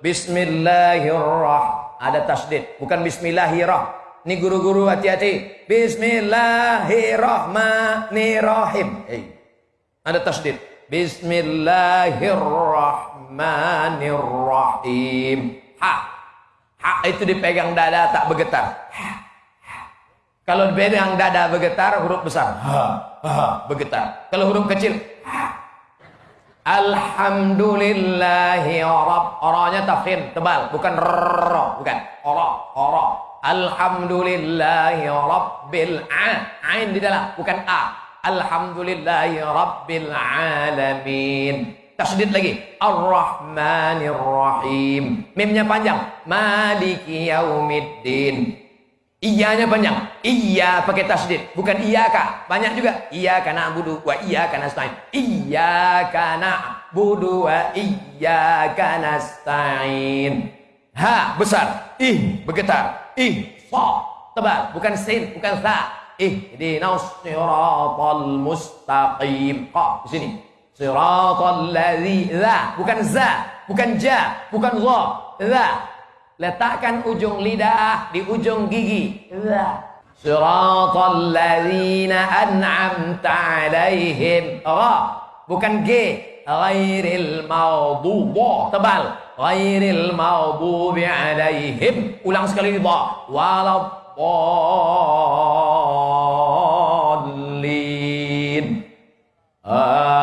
Bismillahirrahmanirrahim. Ada tasdid, bukan bismillahirrahmanirrahim. Ini guru-guru hati-hati. Bismillahirrahmanirrahim. Hey. Ada tasdid. Bismillahirrahmanirrahim. Ha. Ha itu dipegang dada tak bergetar. Kalau dipegang dada bergetar huruf besar. Ha. Ha. Bergetar. Kalau huruf kecil. Ha. Alhamdulillahi Rabb. Orangnya tafkhim tebal, bukan rrrr, bukan. Ora, ora. Alhamdulillahi Rabbil Ain di dalam, bukan A. Alhamdulillahi Rabbil Alamin. Tasdid lagi. Ar-Rahmanir Rahim. Mimnya panjang. Maliki Yaumiddin. Iyanya panjang. Iya pakai tasdid. Bukan iya kak. Banyak juga. Iya karena budu wa iya karena stain. Iya karena budu wa iya karena stain. Ha besar, ih bergetar, ih fa tebal, bukan sin, bukan sa. Ih di siratal mustaqim. Qa di sini. Siratal ladzi za, bukan za, bukan ja, bukan za. Za. Letakkan ujung lidah di ujung gigi. Iya. Siratal ladzina an'amta 'alaihim. Ra, bukan G. Ghairil maghdubi. Tebal. Ghairil maghdubi 'alaihim. Ulang sekali lagi, bawah. Waladdallin. Ah.